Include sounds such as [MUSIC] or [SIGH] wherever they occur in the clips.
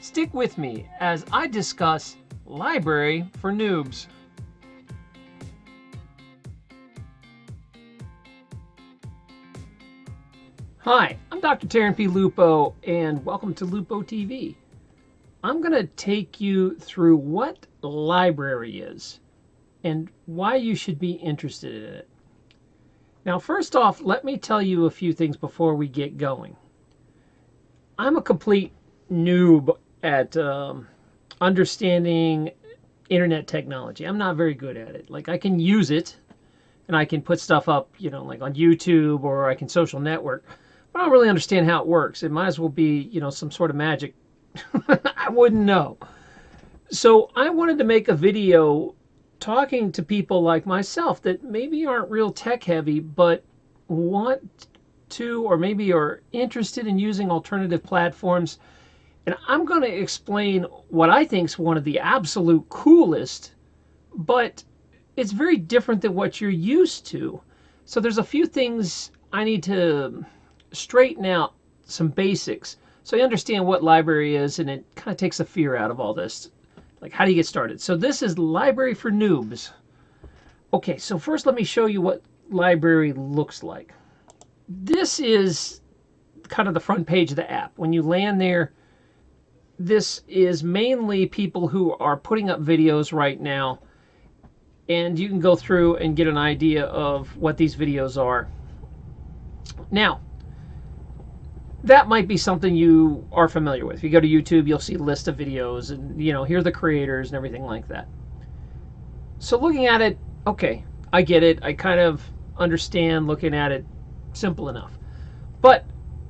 Stick with me as I discuss Library for Noobs. Hi, I'm Dr. Taryn P. Lupo, and welcome to Lupo TV. I'm going to take you through what library is and why you should be interested in it. Now, first off, let me tell you a few things before we get going. I'm a complete noob at um, understanding internet technology. I'm not very good at it. Like, I can use it and I can put stuff up, you know, like on YouTube or I can social network, but I don't really understand how it works. It might as well be, you know, some sort of magic. [LAUGHS] I wouldn't know. So I wanted to make a video talking to people like myself that maybe aren't real tech heavy, but want to or maybe are interested in using alternative platforms. And I'm going to explain what I think is one of the absolute coolest, but it's very different than what you're used to. So there's a few things I need to straighten out, some basics, so you understand what library is, and it kind of takes the fear out of all this. Like, how do you get started? So this is Library for Noobs. Okay, so first let me show you what library looks like. This is kind of the front page of the app. When you land there, this is mainly people who are putting up videos right now. And you can go through and get an idea of what these videos are. Now, that might be something you are familiar with. If you go to YouTube, you'll see a list of videos and, you know, here are the creators and everything like that. So looking at it, okay, I get it. I kind of understand looking at it simple enough. But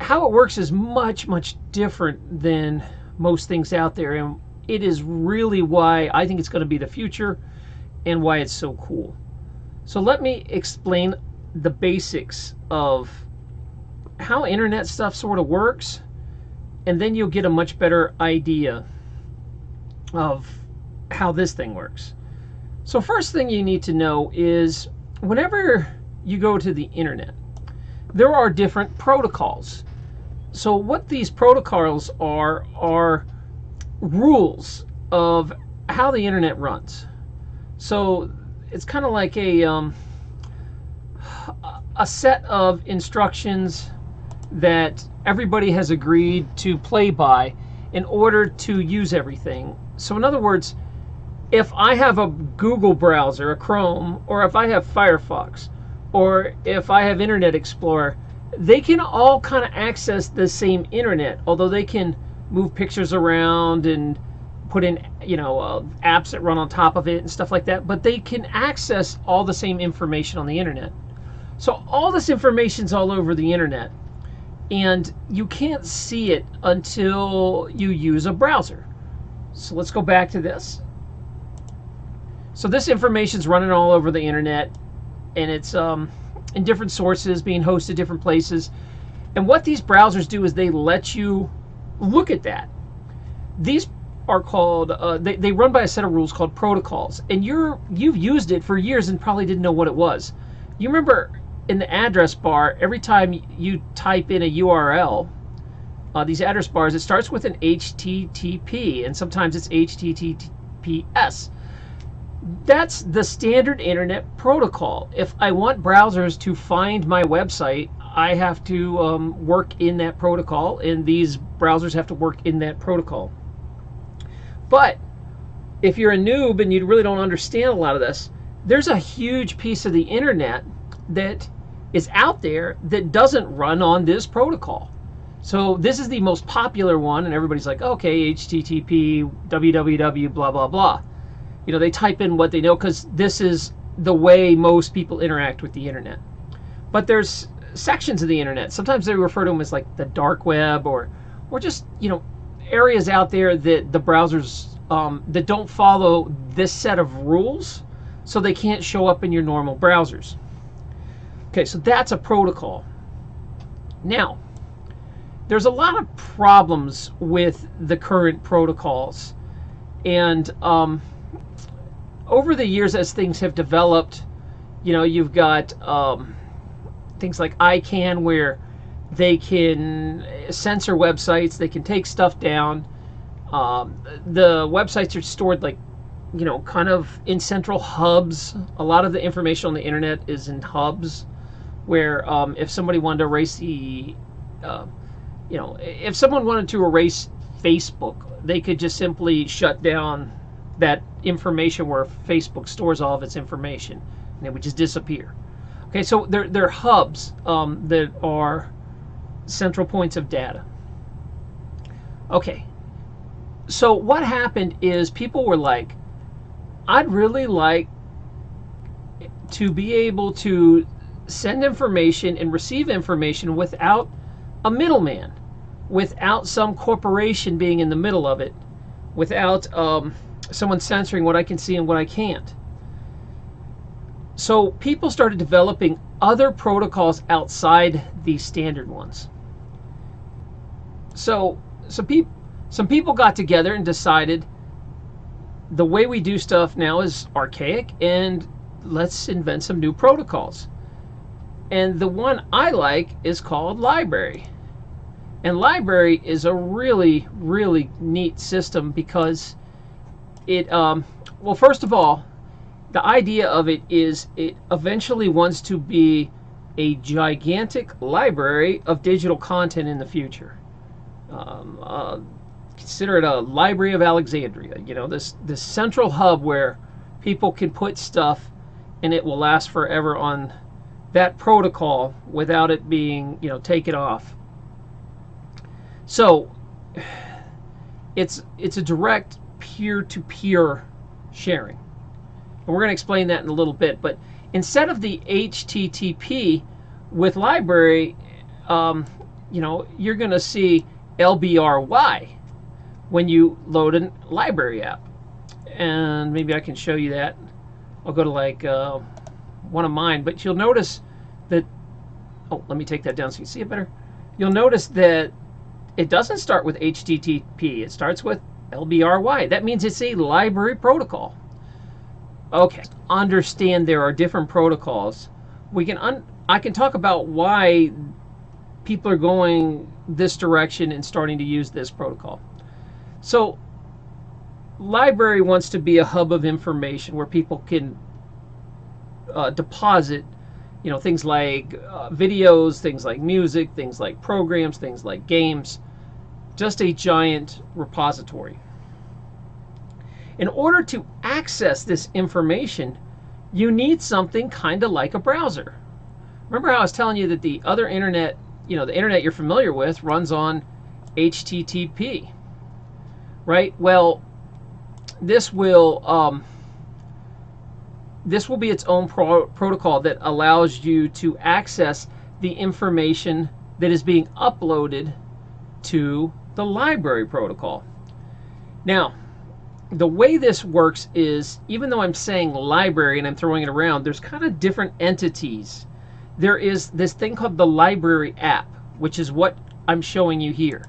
how it works is much, much different than most things out there. And it is really why I think it's going to be the future and why it's so cool. So let me explain the basics of how internet stuff sort of works, and then you'll get a much better idea of how this thing works. So first thing you need to know is whenever you go to the internet, there are different protocols. So what these protocols are are rules of how the internet runs. So it's kind of like a um, a set of instructions that everybody has agreed to play by in order to use everything. So in other words, if I have a Google browser, a Chrome, or if I have Firefox, or if I have Internet Explorer, they can all kind of access the same internet, although they can move pictures around and put in, you know, uh, apps that run on top of it and stuff like that, but they can access all the same information on the internet. So all this information's all over the internet and you can't see it until you use a browser. So let's go back to this. So this information is running all over the internet and it's um, in different sources being hosted different places. And what these browsers do is they let you look at that. These are called, uh, they, they run by a set of rules called protocols. And you're, you've used it for years and probably didn't know what it was. You remember in the address bar, every time you type in a URL, uh, these address bars, it starts with an HTTP, and sometimes it's HTTPS. That's the standard internet protocol. If I want browsers to find my website, I have to um, work in that protocol, and these browsers have to work in that protocol. But if you're a noob and you really don't understand a lot of this, there's a huge piece of the internet that is out there that doesn't run on this protocol. So this is the most popular one, and everybody's like, okay, HTTP, www, blah, blah, blah. You know, they type in what they know because this is the way most people interact with the internet. But there's sections of the internet. Sometimes they refer to them as like the dark web or, or just, you know, areas out there that the browsers um, that don't follow this set of rules, so they can't show up in your normal browsers. Okay, so that's a protocol. Now, there's a lot of problems with the current protocols. And um, over the years, as things have developed, you know, you've got um, things like ICANN where they can censor websites, they can take stuff down. Um, the websites are stored like, you know, kind of in central hubs. A lot of the information on the internet is in hubs, where um, if somebody wanted to erase the, uh, you know, if someone wanted to erase Facebook, they could just simply shut down that information where Facebook stores all of its information, and it would just disappear. Okay, so they're, they're hubs um, that are central points of data. Okay, so what happened is people were like, I'd really like to be able to send information and receive information without a middleman, without some corporation being in the middle of it, without um, someone censoring what I can see and what I can't. So people started developing other protocols outside the standard ones. So some people some people got together and decided the way we do stuff now is archaic and let's invent some new protocols. And the one I like is called library. And library is a really, really neat system because it, um, well, first of all, the idea of it is it eventually wants to be a gigantic library of digital content in the future. Um, uh, consider it a library of Alexandria. You know, this this central hub where people can put stuff, and it will last forever on that protocol without it being you know taken off. So [SIGHS] it's it's a direct peer-to-peer sharing. And we're going to explain that in a little bit. But instead of the HTTP with library, um, you know, you're going to see LBRY when you load a library app. And maybe I can show you that. I'll go to like uh, one of mine, but you'll notice that, oh, let me take that down so you can see it better. You'll notice that it doesn't start with HTTP. It starts with LBRY. That means it's a library protocol. Okay, understand there are different protocols. We can I can talk about why people are going this direction and starting to use this protocol. So library wants to be a hub of information where people can uh, deposit you know things like uh, videos things like music things like programs things like games just a giant repository in order to access this information, you need something kind of like a browser. Remember how I was telling you that the other internet, you know, the internet you're familiar with runs on HTTP, right? Well, this will um, this will be its own pro protocol that allows you to access the information that is being uploaded to the library protocol. Now, the way this works is, even though I'm saying library and I'm throwing it around, there's kind of different entities. There is this thing called the library app, which is what I'm showing you here.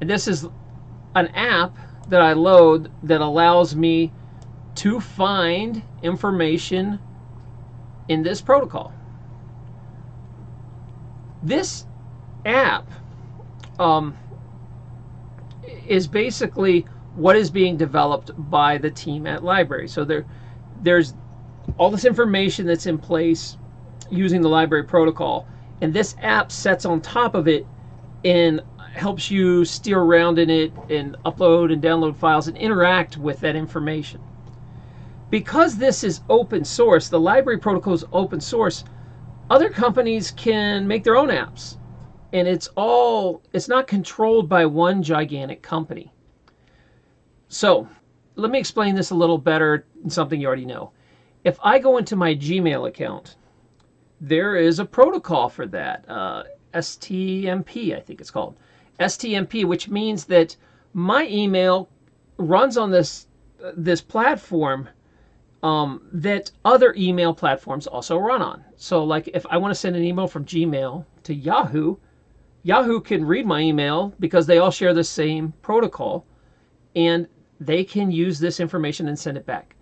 And this is an app that I load that allows me to find information in this protocol. This app um, is basically what is being developed by the team at library. So there, there's all this information that's in place using the library protocol, and this app sets on top of it and helps you steer around in it and upload and download files and interact with that information. Because this is open source, the library protocol is open source, other companies can make their own apps. And it's all, it's not controlled by one gigantic company. So let me explain this a little better something you already know. If I go into my Gmail account, there is a protocol for that. Uh, STMP, I think it's called. STMP, which means that my email runs on this uh, this platform um, that other email platforms also run on. So like if I want to send an email from Gmail to Yahoo, Yahoo can read my email because they all share the same protocol. And they can use this information and send it back.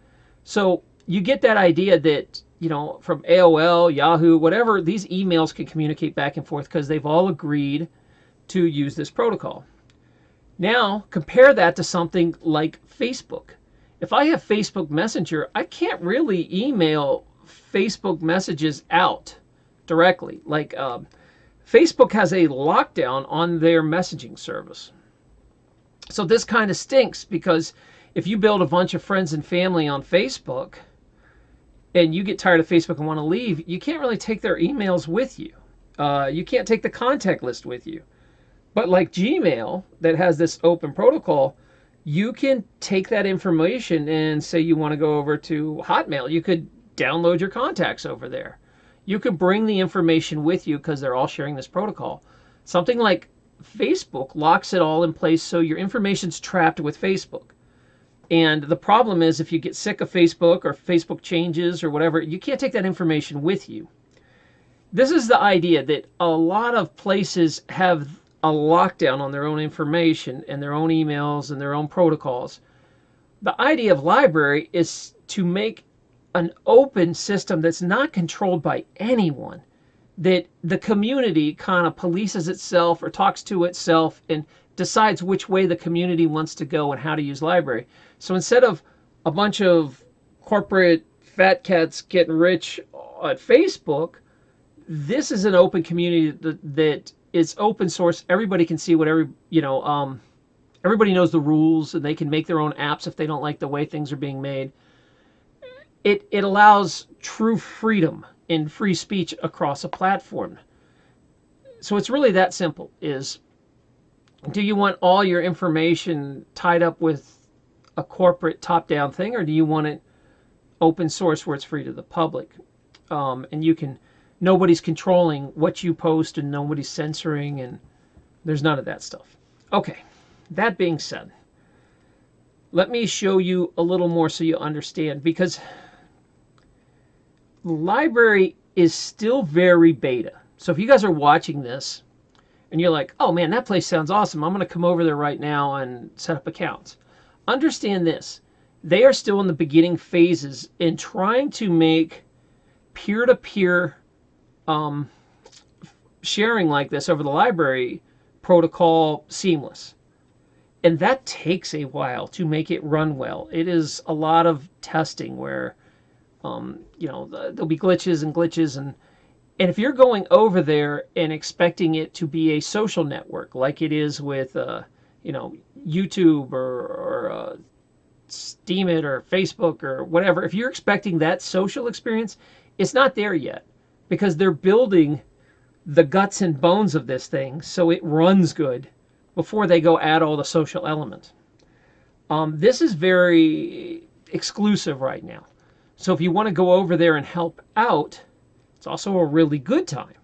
So you get that idea that, you know, from AOL, Yahoo, whatever, these emails can communicate back and forth because they've all agreed to use this protocol. Now, compare that to something like Facebook. If I have Facebook Messenger, I can't really email Facebook messages out directly. Like um, Facebook has a lockdown on their messaging service. So this kind of stinks because if you build a bunch of friends and family on Facebook and you get tired of Facebook and want to leave, you can't really take their emails with you. Uh, you can't take the contact list with you. But like Gmail, that has this open protocol, you can take that information and say you want to go over to Hotmail. You could download your contacts over there. You could bring the information with you because they're all sharing this protocol. Something like Facebook locks it all in place so your information's trapped with Facebook. And the problem is if you get sick of Facebook or Facebook changes or whatever, you can't take that information with you. This is the idea that a lot of places have a lockdown on their own information and their own emails and their own protocols. The idea of library is to make an open system that's not controlled by anyone, that the community kind of polices itself or talks to itself and decides which way the community wants to go and how to use library. So instead of a bunch of corporate fat cats getting rich at Facebook, this is an open community that, that it's open source. Everybody can see what every you know. Um, everybody knows the rules, and they can make their own apps if they don't like the way things are being made. It it allows true freedom in free speech across a platform. So it's really that simple. Is do you want all your information tied up with a corporate top-down thing, or do you want it open source where it's free to the public, um, and you can nobody's controlling what you post and nobody's censoring and there's none of that stuff. Okay, that being said, let me show you a little more so you understand because LBRY is still very beta. So if you guys are watching this and you're like, oh man, that place sounds awesome. I'm going to come over there right now and set up accounts. Understand this. They are still in the beginning phases in trying to make peer-to-peer um, sharing like this over the library protocol seamless. And that takes a while to make it run well. It is a lot of testing where, um, you know, there'll be glitches and glitches. And, and if you're going over there and expecting it to be a social network like it is with, uh, you know, YouTube or, or uh, Steemit or Facebook or whatever, if you're expecting that social experience, it's not there yet because they're building the guts and bones of this thing so it runs good before they go add all the social elements. Um, this is very exclusive right now. So if you want to go over there and help out, it's also a really good time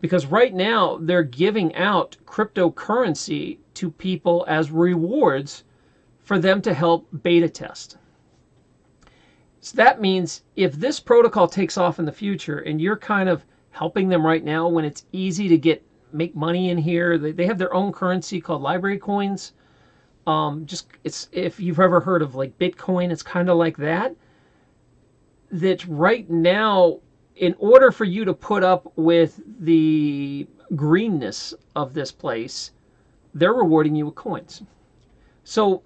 because right now they're giving out cryptocurrency to people as rewards for them to help beta test. So that means if this protocol takes off in the future and you're kind of helping them right now when it's easy to get make money in here, they, they have their own currency called library coins. Um, just it's if you've ever heard of like Bitcoin, it's kind of like that. That right now, in order for you to put up with the greenness of this place, they're rewarding you with coins. So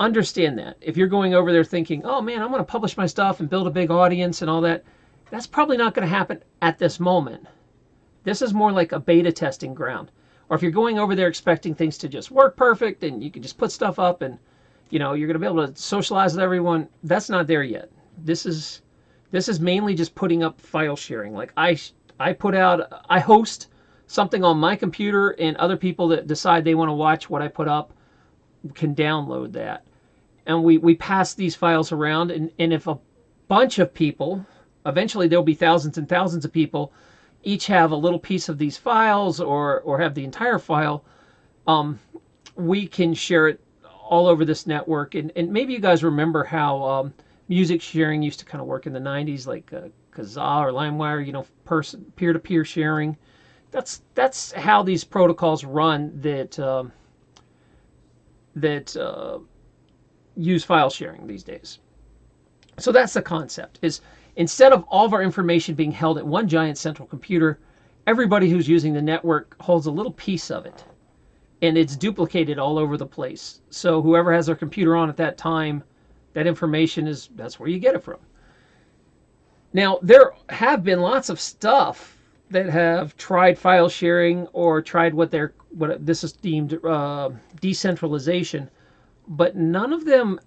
understand that. If you're going over there thinking, oh man, I'm going to publish my stuff and build a big audience and all that, that's probably not going to happen at this moment. This is more like a beta testing ground. Or if you're going over there expecting things to just work perfect and you can just put stuff up and you know you're going to be able to socialize with everyone, that's not there yet. This is this is mainly just putting up file sharing. Like I I put out I host something on my computer and other people that decide they want to watch what I put up can download that and we, we pass these files around. And, and if a bunch of people, eventually there'll be thousands and thousands of people, each have a little piece of these files or, or have the entire file, um, we can share it all over this network. And, and maybe you guys remember how um, music sharing used to kind of work in the 90s, like uh, Kazaa or LimeWire, you know, person peer-to-peer sharing. That's that's how these protocols run. That um, that uh, use file sharing these days. So that's the concept is instead of all of our information being held at one giant central computer, everybody who's using the network holds a little piece of it. and it's duplicated all over the place. So whoever has their computer on at that time, that information is that's where you get it from. Now there have been lots of stuff that have tried file sharing or tried what they're what this is deemed uh, decentralization, but none of them,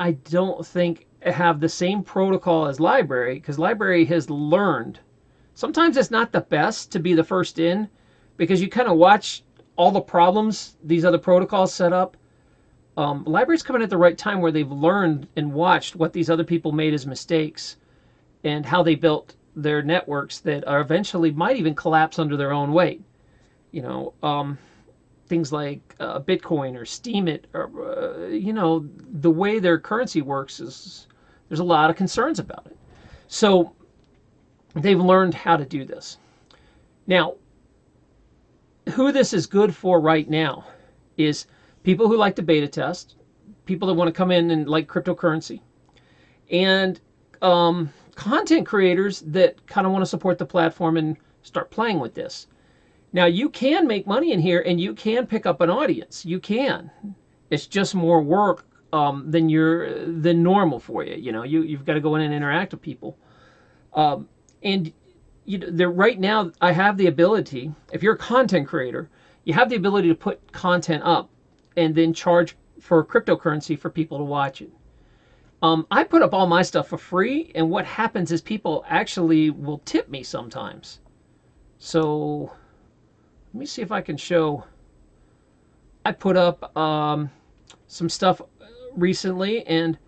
I don't think, have the same protocol as library because library has learned. Sometimes it's not the best to be the first in because you kind of watch all the problems these other protocols set up. Um, LBRY's coming at the right time where they've learned and watched what these other people made as mistakes and how they built their networks that are eventually might even collapse under their own weight. You know, um, things like uh, Bitcoin or Steemit, or uh, you know, the way their currency works is there's a lot of concerns about it. So they've learned how to do this. Now, who this is good for right now is people who like to beta test, people that want to come in and like cryptocurrency, and um, content creators that kind of want to support the platform and start playing with this. Now you can make money in here and you can pick up an audience. You can. It's just more work um, than you're than normal for you. You know, you you've got to go in and interact with people. Um, and you know, right now I have the ability. If you're a content creator, you have the ability to put content up and then charge for cryptocurrency for people to watch it. Um, I put up all my stuff for free, and what happens is people actually will tip me sometimes. So let me see if I can show. I put up um, some stuff recently, and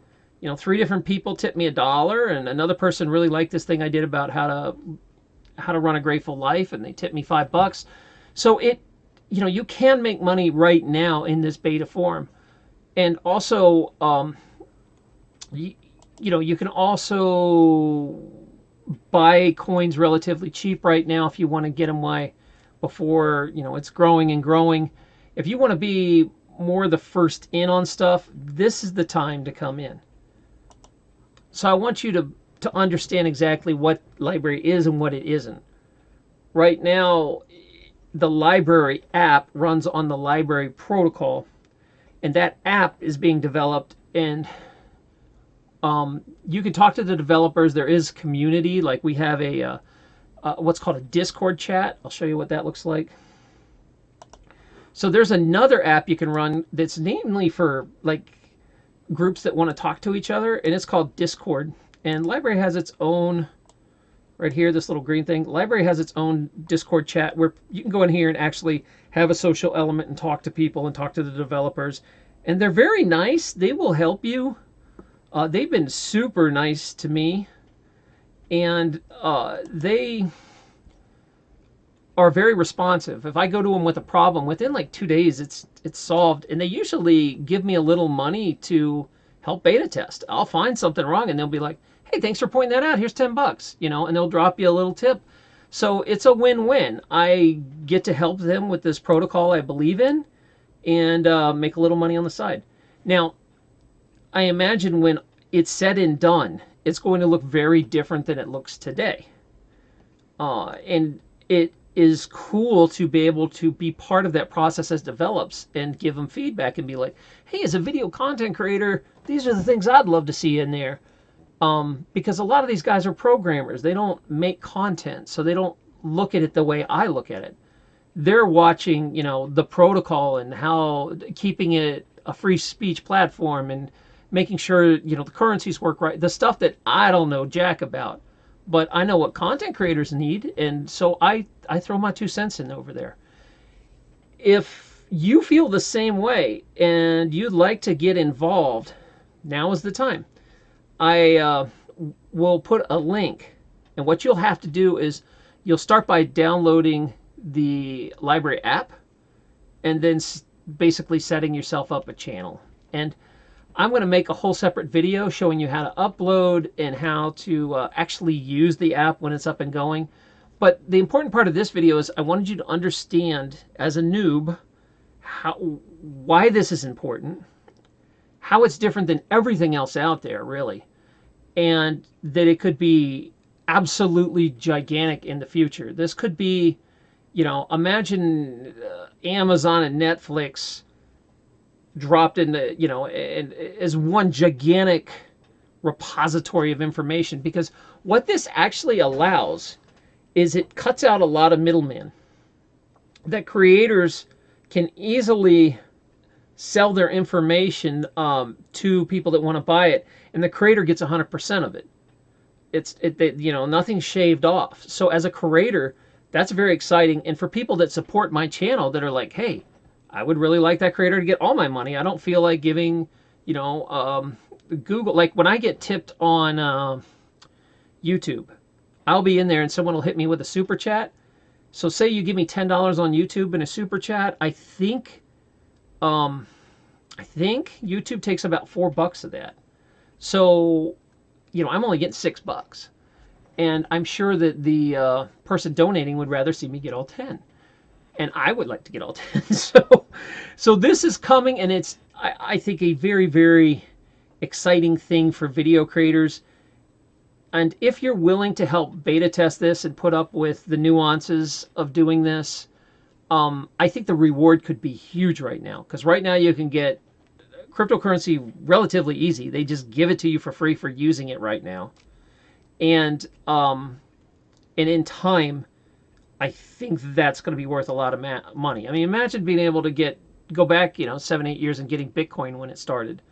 you know, three different people tipped me a dollar, and another person really liked this thing I did about how to how to run a grateful life, and they tipped me five bucks. So it, you know, you can make money right now in this beta form, and also, um, you, you know, you can also buy coins relatively cheap right now if you want to get them why before you know it's growing and growing. If you want to be more the first in on stuff, this is the time to come in. So I want you to to understand exactly what library is and what it isn't. Right now, the library app runs on the library protocol, and that app is being developed and um, you can talk to the developers. There is community, like we have a uh, uh, what's called a Discord chat. I'll show you what that looks like. So there's another app you can run that's namely for like groups that want to talk to each other, and it's called Discord. And Library has its own, right here, this little green thing. Library has its own Discord chat where you can go in here and actually have a social element and talk to people and talk to the developers. And they're very nice. They will help you. Uh, they've been super nice to me and uh, they are very responsive. If I go to them with a problem, within like two days, it's it's solved, and they usually give me a little money to help beta test. I'll find something wrong, and they'll be like, "Hey, thanks for pointing that out. Here's ten bucks," you know, and they'll drop you a little tip. So it's a win-win. I get to help them with this protocol I believe in, and uh, make a little money on the side. Now, I imagine when it's said and done, it's going to look very different than it looks today. Uh, and it is cool to be able to be part of that process as develops and give them feedback and be like, hey, as a video content creator, these are the things I'd love to see in there. Um, because a lot of these guys are programmers. They don't make content, so they don't look at it the way I look at it. They're watching, you know, the protocol and how keeping it a free speech platform and making sure you know the currencies work right the stuff that i don't know jack about but i know what content creators need and so i i throw my two cents in over there if you feel the same way and you'd like to get involved now is the time i uh, will put a link and what you'll have to do is you'll start by downloading the library app and then basically setting yourself up a channel and I'm going to make a whole separate video showing you how to upload and how to uh, actually use the app when it's up and going. But the important part of this video is I wanted you to understand as a noob how why this is important, how it's different than everything else out there, really, and that it could be absolutely gigantic in the future. This could be You know, imagine uh, Amazon and Netflix dropped into, you know, and as one gigantic repository of information because what this actually allows is it cuts out a lot of middlemen that creators can easily sell their information um, to people that want to buy it and the creator gets 100% of it. It's it, you know nothing shaved off. So as a creator that's very exciting and for people that support my channel that are like hey i would really like that creator to get all my money. I don't feel like giving you know um, google like when i get tipped on uh, youtube i'll be in there and someone will hit me with a super chat. So say you give me $10 on youtube in a super chat i think um i think youtube takes about four bucks of that so you know, I'm only getting six bucks. And I'm sure that the uh, person donating would rather see me get all 10. And I would like to get all [LAUGHS] 10. so, so this is coming, and it's, I, I think, a very, very exciting thing for video creators. And if you're willing to help beta test this and put up with the nuances of doing this, um, I think the reward could be huge right now. Because right now you can get cryptocurrency relatively easy. They just give it to you for free for using it right now. And um, and in time, I think that's going to be worth a lot of money. I mean, imagine being able to get go back, you know, seven, eight years and getting Bitcoin when it started.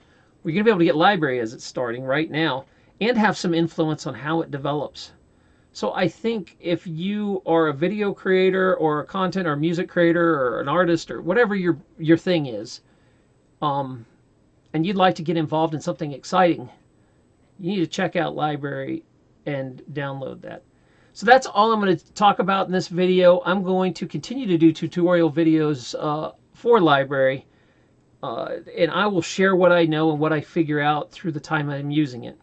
We're going to be able to get library as it's starting right now and have some influence on how it develops. So I think if you are a video creator or a content or music creator or an artist or whatever your your thing is, um, and you'd like to get involved in something exciting, you need to check out library and download that. So that's all I'm going to talk about in this video. I'm going to continue to do tutorial videos uh, for library, uh, and I will share what I know and what I figure out through the time I'm using it.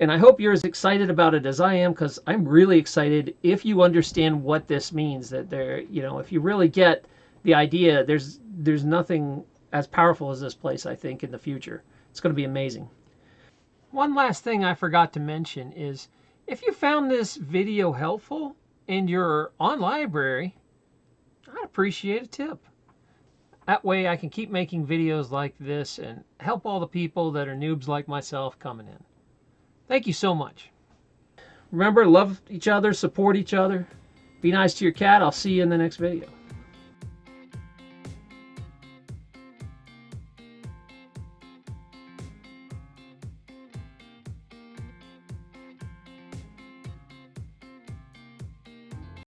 And I hope you're as excited about it as I am because I'm really excited if you understand what this means that there, you know, if you really get the idea, there's there's nothing as powerful as this place, I think, in the future. It's going to be amazing. One last thing I forgot to mention is if you found this video helpful and you're on LBRY, I'd appreciate a tip. That way I can keep making videos like this and help all the people that are noobs like myself coming in. Thank you so much. Remember, love each other, support each other. Be nice to your cat. I'll see you in the next video.